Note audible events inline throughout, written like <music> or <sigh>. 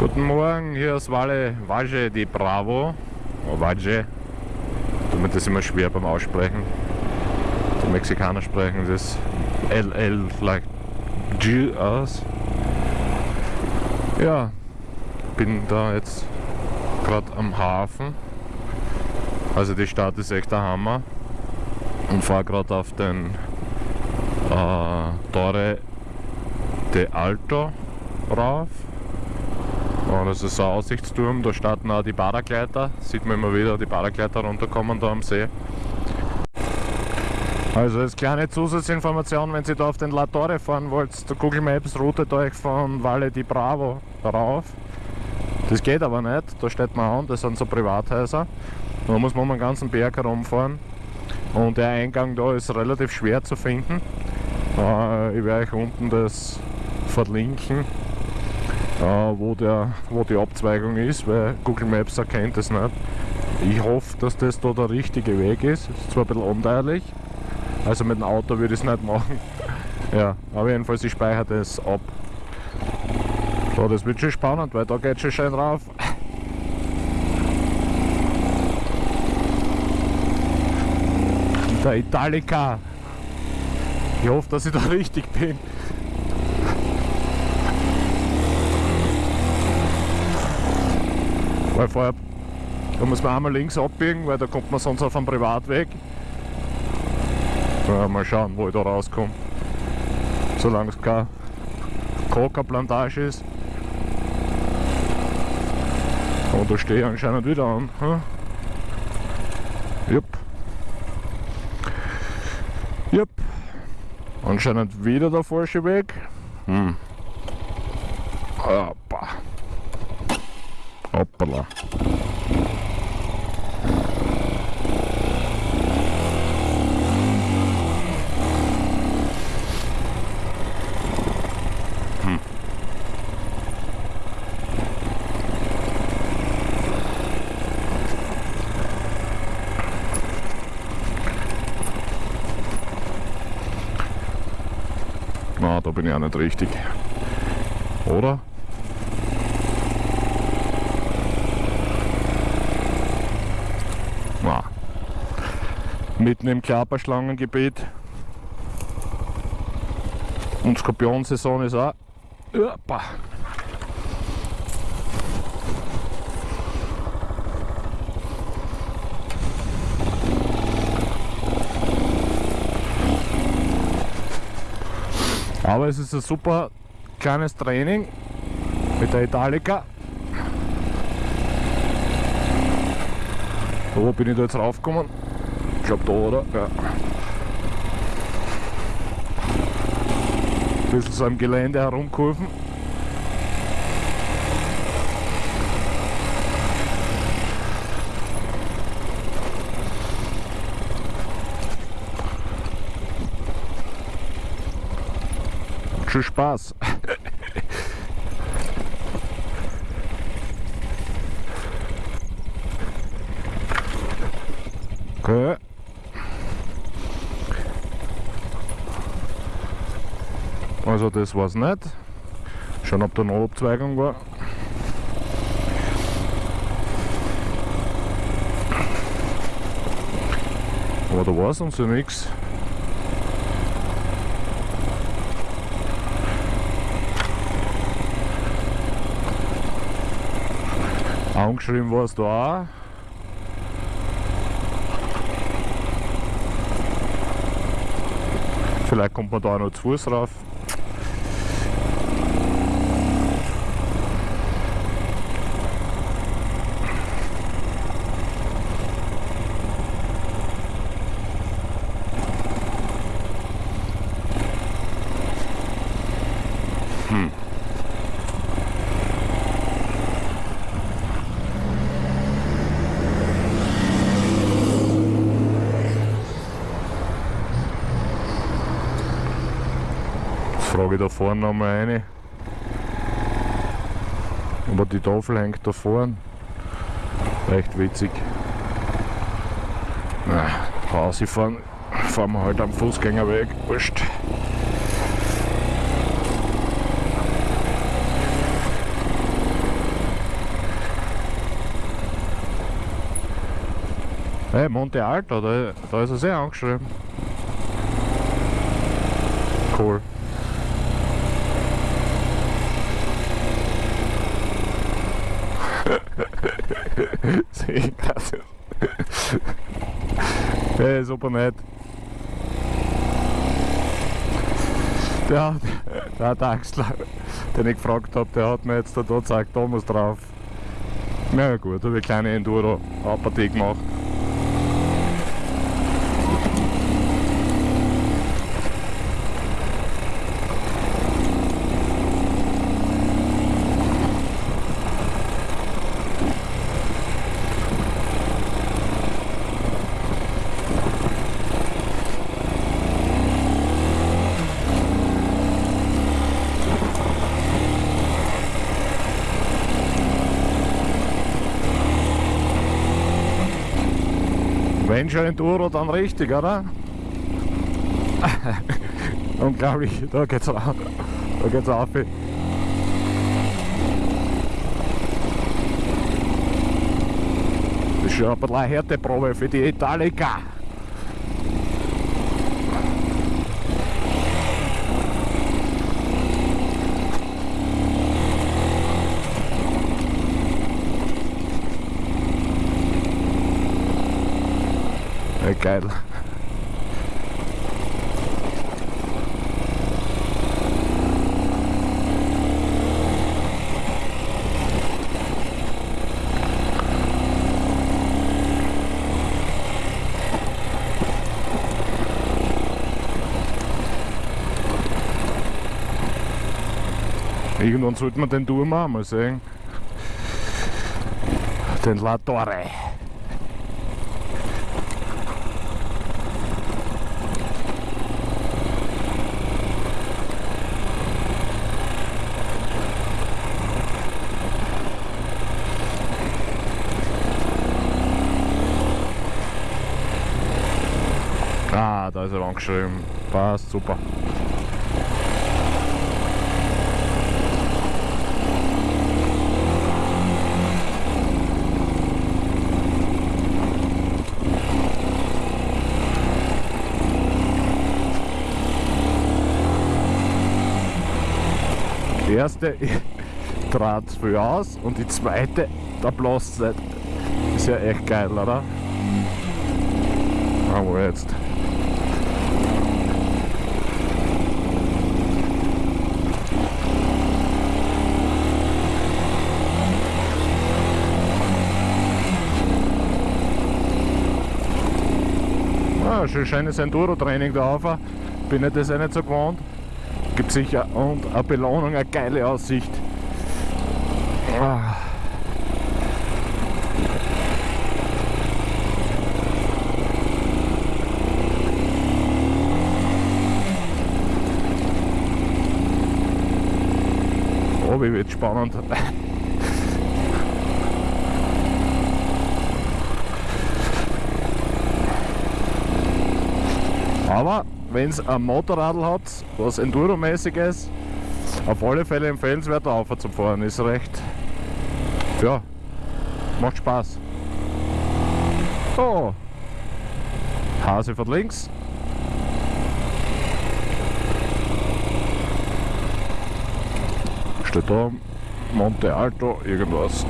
Guten Morgen, hier ist Valle, Valle di Bravo. Oh, Valle. Tut mir das immer schwer beim Aussprechen. Die Mexikaner sprechen das LL like G aus. Ja, bin da jetzt gerade am Hafen. Also die Stadt ist echt der Hammer. Und fahre gerade auf den äh, Torre de Alto rauf. Und das ist ein Aussichtsturm, da starten auch die Paragleiter. Sieht man immer wieder, die Paragleiter runterkommen da am See. Also als kleine Zusatzinformation, wenn ihr da auf den La Torre fahren wollt, der Google Maps routet euch von Valle di Bravo rauf. Das geht aber nicht, da steht man an, das sind so Privathäuser. Da muss man um den ganzen Berg herumfahren. Und der Eingang da ist relativ schwer zu finden. Äh, ich werde euch unten das verlinken wo, der, wo die Abzweigung ist, weil Google Maps erkennt es nicht. Ich hoffe, dass das da der richtige Weg ist. Ist zwar ein bisschen unteilig, also mit dem Auto würde ich es nicht machen. <laughs> ja, aber jedenfalls ich speichere das ab. So, das wird schon spannend, weil da geht schon schön rauf. <laughs> Der Italica. Ich hoffe, dass ich da <laughs> richtig bin. Weil da muss man einmal links abbiegen, weil da kommt man sonst auf einen Privatweg. Ja, mal schauen, wo ich da rauskomme. Solange es keine Coca-Plantage ist. Und da stehe ich anscheinend wieder an. Hm? Jupp. Jupp. Anscheinend wieder der falsche Weg. Hm. Hoppa. Hoppala. Hm. Na, da bin ich auch nicht richtig. Oder? Mitten im Klapperschlangengebiet. Und Skorpionsaison ist auch. Opa. Aber es ist ein super kleines Training mit der Italica. Wo bin ich da jetzt raufgekommen? Glaube da, oder? Ja. Ein bisschen so am Gelände herumkurven. Schon Spaß. okay. Also das war es nicht. Schon ob da eine Abzweigung war. Aber da war es uns ja nichts. Angeschrieben war es da auch. Vielleicht kommt man da auch noch zu Fuß rauf. Anlage da vorne nochmal rein. Aber die Tafel hängt da vorne. Echt witzig. Na, rausfahren, fahren wir halt am Fußgängerweg, wurscht. Hey, Monte Alto, da, da ist er sehr angeschrieben. Cool. Hey, super nett. Der, der, der Axler, den ich gefragt habe, der hat mir jetzt da gezeigt, Thomas drauf. Na ja, gut, habe ich eine kleine Enduro-Partie gemacht. Wenn schon Enduro, dann richtig, oder? <laughs> Unglaublich, da geht's auf. Da geht's auf. Das ist schon ein bisschen eine Härteprobe für die Italika. Ja, geil. Irgendwann sollte man den Turm auch mal sehen. Den La Torre. Ah, da ist er angeschrieben. Passt, super. Die erste <laughs> trat früh aus und die zweite, da bloß. Ist ja echt geil, oder? Aber jetzt. Ah, schon schönes Enduro-Training da auf. Bin ich das eh nicht so gewohnt. Gibt sicher und eine Belohnung, eine geile Aussicht. Ah. Oh, wie wird spannend. Aber wenn es ein Motorradl hat, was Enduro-mäßig ist, auf alle Fälle empfehlenswert auf zu fahren. Ist recht, ja, macht Spaß. Oh, Hase von links. Steht da Monte Alto irgendwas.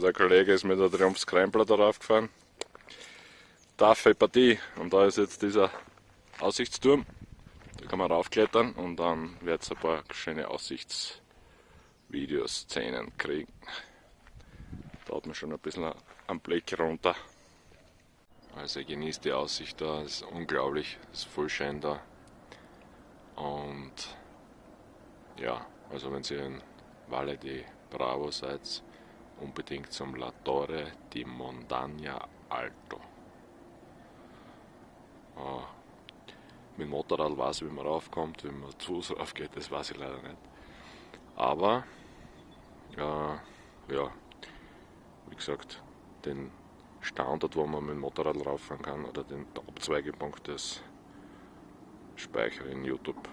So, der Kollege ist mit der Triumph Scrambler darauf gefahren. Taffe Partie und da ist jetzt dieser Aussichtsturm. Da kann man raufklettern und dann wird es ein paar schöne Aussichtsvideos, Szenen kriegen. Da hat man schon ein bisschen einen Blick runter. Also ich genieße die Aussicht da, es ist unglaublich, es ist voll schön da. Und ja, also wenn ihr in Valle di Bravo seid, unbedingt zum La Torre di Montagna Alto. Uh, mit dem Motorrad weiß ich, wie man raufkommt, wie man zu Fuß raufgeht, das weiß ich leider nicht. Aber, äh, ja, wie gesagt, den Standort, wo man mit dem Motorrad rauffahren kann, oder den Abzweigepunkt, das speichere in YouTube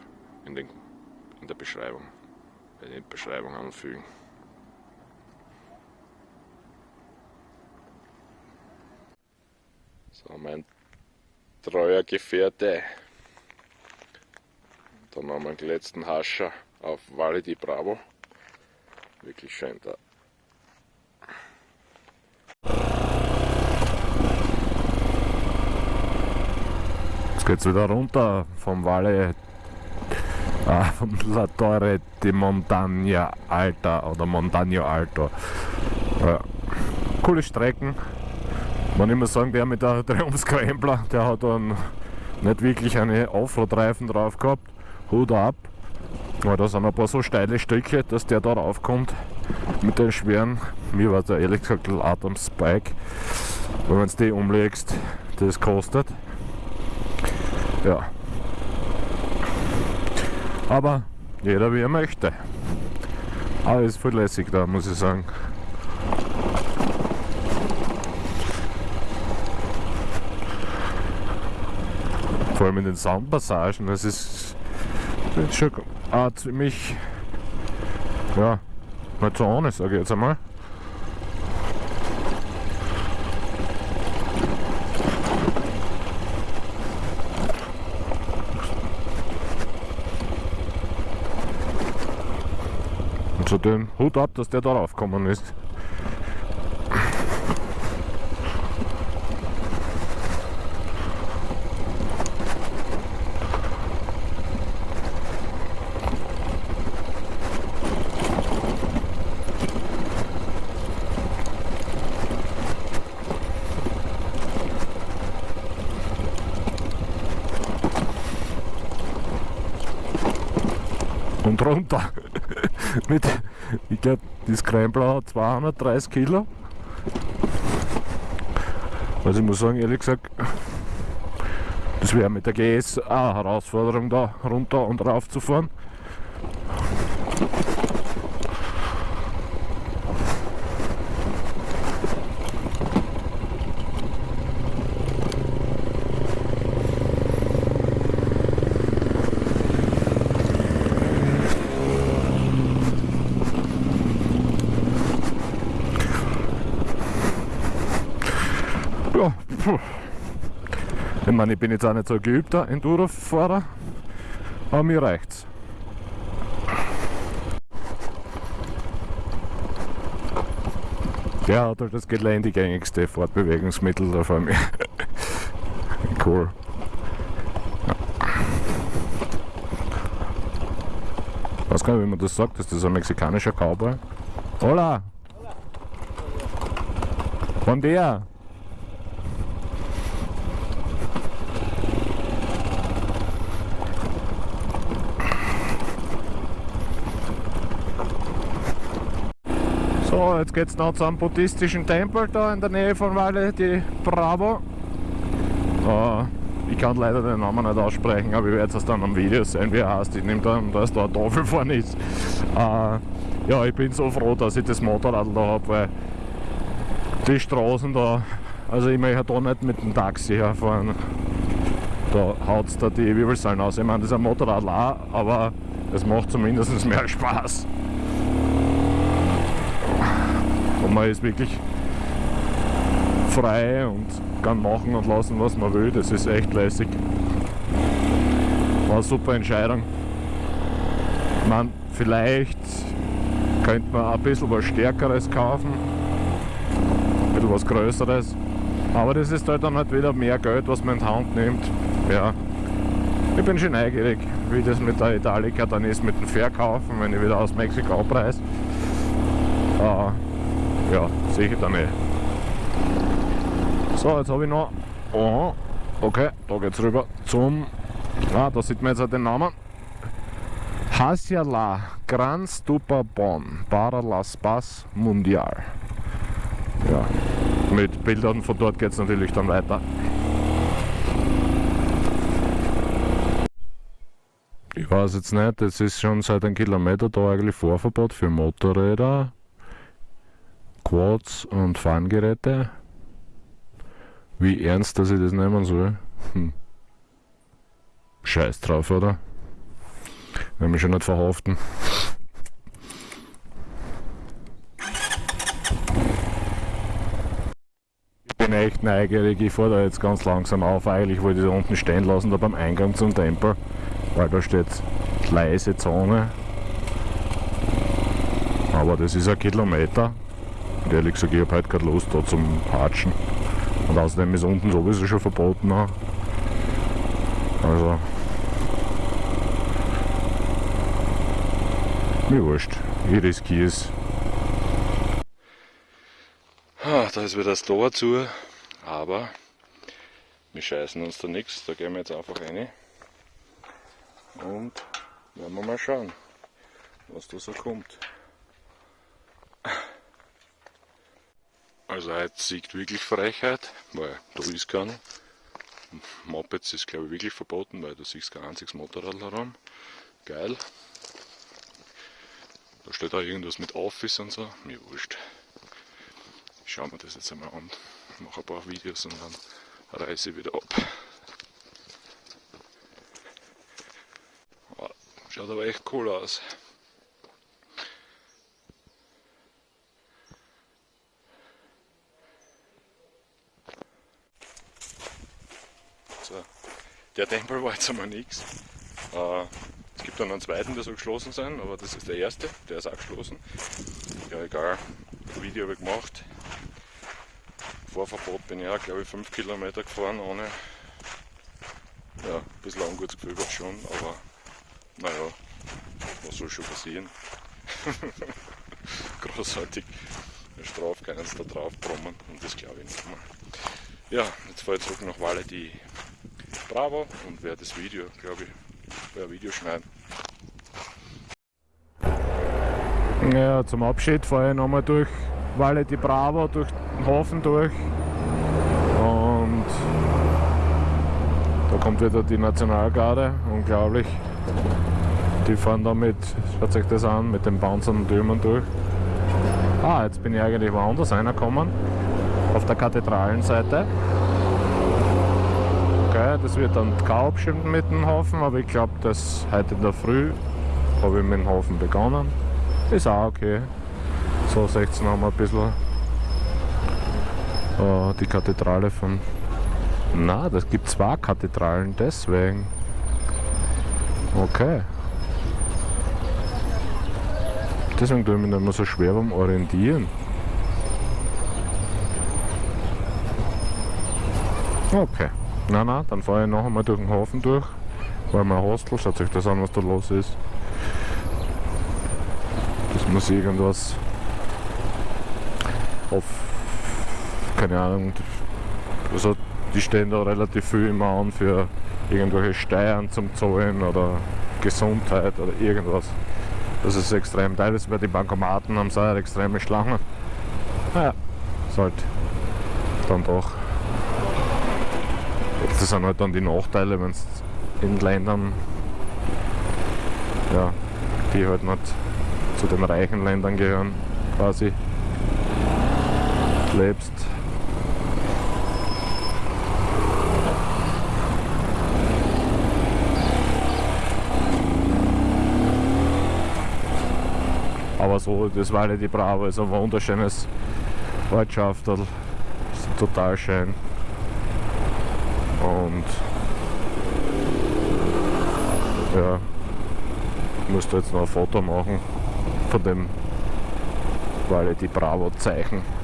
in, den, in der Beschreibung, bei den Beschreibung anfügen. So, mein treuer Gefährte. Dann haben wir den letzten Hascher auf Valle di Bravo. Wirklich schön da. Jetzt geht's wieder runter vom Valle äh, <laughs> vom La Torre di Montagna Alta oder Montagno Alto. Ja. Coole Strecken. Man immer sagen, der mit der Triumph Scrambler, der hat dann nicht wirklich eine Offroad-Reifen drauf gehabt. Hut ab. Aber da sind ein paar so steile Stücke, dass der da raufkommt mit den schweren, mir war der ehrlich gesagt Adams Bike. Wenn man die umlegst, das kostet. Ja. Aber jeder wie er möchte. Aber ist voll lässig da, muss ich sagen. Vor allem in den Soundpassagen, das ist, schon auch ziemlich, ja, nicht so ohne, sage ich jetzt einmal. Und den Hut ab, dass der da raufgekommen ist. Und runter. <laughs> Mit, ich glaube, die Scrambler hat 230 Kilo. Also ich muss sagen, ehrlich gesagt, das wäre mit der GS eine Herausforderung, da runter und rauf zu fahren. Ja, puh. ich meine, ich bin jetzt auch nicht so ein geübter Enduro-Fahrer, aber mir reicht's. Der hat halt das geländegängigste Fortbewegungsmittel da vor mir. <laughs> cool. Ich weiß gar nicht, wie man das sagt, ist das ein mexikanischer Cowboy? Hola! Buen dia! So, jetzt geht es noch zum buddhistischen Tempel da in der Nähe von Valle di Bravo. Uh, ich kann leider den Namen nicht aussprechen, aber ich werde es dann am Video sehen, wie er heißt. Ich nehme dann, dass da eine Tafel vorne ist. Uh, ja, ich bin so froh, dass ich das Motorrad da habe, weil die Straßen da, also ich möchte da nicht mit dem Taxi herfahren. Da haut es da die Wirbelsäulen aus. Ich meine, das ist ein Motorrad auch, aber es macht zumindest mehr Spaß. Und man ist wirklich frei und kann machen und lassen, was man will. Das ist echt lässig. War eine super Entscheidung. Meine, vielleicht könnte man ein bisschen was Stärkeres kaufen, ein bisschen was Größeres. Aber das ist halt dann halt wieder mehr Geld, was man in die Hand nimmt. Ja. Ich bin schon neugierig, wie das mit der Italica dann ist, mit dem Verkaufen, wenn ich wieder aus Mexiko abreise. Uh, ja, sehe ich dann eh. So, jetzt habe ich noch Aha, okay, da geht's rüber zum. Ah, da sieht man jetzt auch den Namen. Hasiala Gran Stupa Bon para las Paz Mundial. Ja, mit Bildern von dort geht es natürlich dann weiter. Ich weiß jetzt nicht, es ist schon seit einem Kilometer da eigentlich Vorverbot für Motorräder, Quads und Fahnengeräte. Wie ernst, dass ich das nehmen soll? Hm. Scheiß drauf, oder? Will mich schon nicht verhaften. Ich bin echt neugierig, ich fahre da jetzt ganz langsam auf. Eigentlich wollte ich da unten stehen lassen, da beim Eingang zum Tempel, weil da steht leise Zone. Aber das ist ein Kilometer. Und ehrlich gesagt, ich habe heute keine Lust da zum Hatschen. Und außerdem ist unten sowieso schon verboten. Also. Mir wurscht. Ich riskiere es. Da ist wieder das Tor zu, aber wir scheißen uns da nichts. Da gehen wir jetzt einfach rein. Und werden wir mal schauen, was da so kommt. Also heute siegt wirklich Frechheit, weil da ist kein Mopeds ist glaube ich wirklich verboten, weil du siehst kein einziges Motorrad herum. Geil. Da steht auch irgendwas mit Office und so, mir wurscht. Ich schaue mir das jetzt einmal an, mache ein paar Videos und dann reise ich wieder ab. Schaut aber echt cool aus. So, der Tempel war jetzt einmal nichts. Äh, es gibt dann einen zweiten, der soll geschlossen sein, aber das ist der erste, der ist auch geschlossen. Ja egal, Video habe ich gemacht. Vorverbot bin ich auch, glaube ich, 5 Kilometer gefahren ohne. Ja, ein bisschen Ungutgefühl war schon, aber naja, was soll schon passieren? <laughs> Großartig. Strafe sie da drauf brummen und das glaube ich nicht mal. Ja, jetzt fahre ich zurück nach Valle die Bravo und werde das Video, glaube ich, ein Video schneiden. Ja, zum Abschied fahre ich nochmal durch Valle di Bravo, durch den Hafen durch. Und da kommt wieder die Nationalgarde, unglaublich. Die fahren da mit, schaut euch das an, mit den bouncenden Türmen durch. Ah, jetzt bin ich eigentlich woanders reingekommen, auf der Kathedralenseite. Okay, das wird dann bestimmt mit dem Hafen, aber ich glaube, dass heute in der Früh habe ich mit dem Hafen begonnen. Ist auch okay. So 16 haben wir ein bisschen äh, die Kathedrale von. Na, das gibt zwei Kathedralen, deswegen. Okay. Deswegen tue ich mich nicht mehr so schwer beim Orientieren. Okay. Na na, dann fahre ich noch einmal durch den Hafen durch, weil mein Hostel, schaut euch das an, was da los ist. Das muss irgendwas auf, keine Ahnung, also die stehen da relativ viel immer an für irgendwelche Steuern zum Zahlen oder Gesundheit oder irgendwas. Das ist extrem. Teilweise bei den Bankomaten haben sie auch extreme Schlangen. Naja, ist halt dann doch das sind halt dann die Nachteile, wenn es in Ländern, ja, die halt nicht zu den reichen Ländern gehören, quasi lebst. Aber so, das Valle di Bravo ist ein wunderschönes Ortschaft, total schön. Und ja, ich musste jetzt noch ein Foto machen von dem di Bravo Zeichen.